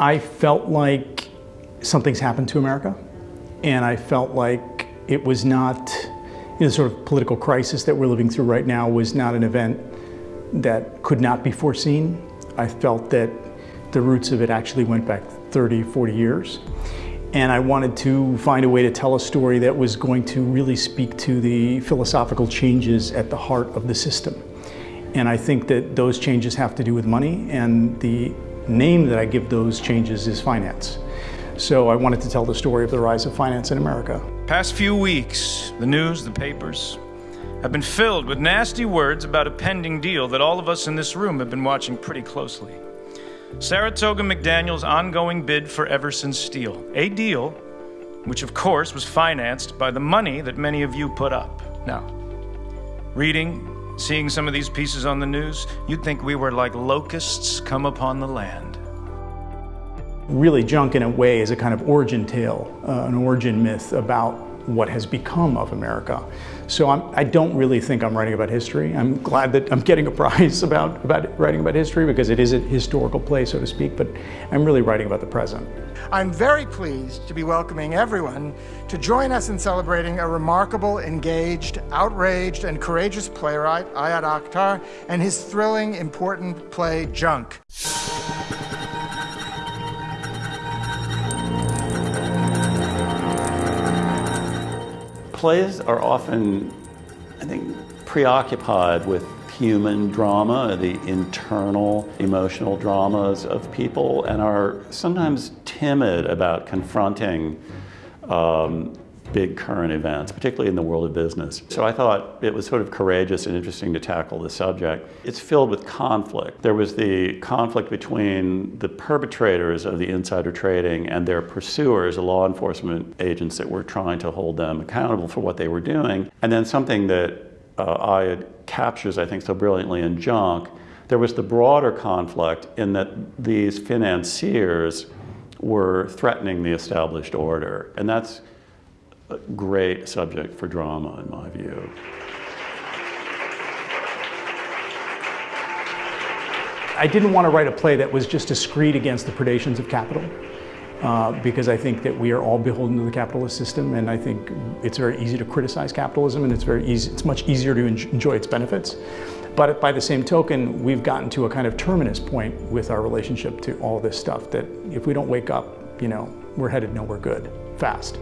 I felt like something's happened to America, and I felt like it was not, you know, the sort of political crisis that we're living through right now was not an event that could not be foreseen. I felt that the roots of it actually went back 30, 40 years. And I wanted to find a way to tell a story that was going to really speak to the philosophical changes at the heart of the system. And I think that those changes have to do with money, and the name that I give those changes is finance. So I wanted to tell the story of the rise of finance in America. Past few weeks, the news, the papers, have been filled with nasty words about a pending deal that all of us in this room have been watching pretty closely. Saratoga McDaniel's ongoing bid for Everson Steel, a deal which, of course, was financed by the money that many of you put up. Now, reading, seeing some of these pieces on the news, you'd think we were like locusts come upon the land. Really, junk in a way is a kind of origin tale, uh, an origin myth about what has become of America. So I'm, I do not really think I'm writing about history. I'm glad that I'm getting a prize about, about writing about history because it is a historical play, so to speak, but I'm really writing about the present. I'm very pleased to be welcoming everyone to join us in celebrating a remarkable, engaged, outraged, and courageous playwright, Ayad Akhtar, and his thrilling, important play, Junk. Plays are often, I think, preoccupied with human drama, the internal emotional dramas of people, and are sometimes timid about confronting um, big current events, particularly in the world of business. So I thought it was sort of courageous and interesting to tackle the subject. It's filled with conflict. There was the conflict between the perpetrators of the insider trading and their pursuers, the law enforcement agents that were trying to hold them accountable for what they were doing. And then something that uh, Ayad captures, I think, so brilliantly in Junk, there was the broader conflict in that these financiers were threatening the established order. And that's a great subject for drama, in my view. I didn't want to write a play that was just discreet against the predations of capital. Uh, because I think that we are all beholden to the capitalist system, and I think it's very easy to criticize capitalism, and it's very easy. It's much easier to enjoy its benefits. But by the same token, we've gotten to a kind of terminus point with our relationship to all this stuff that if we don't wake up, you know, we're headed nowhere good fast.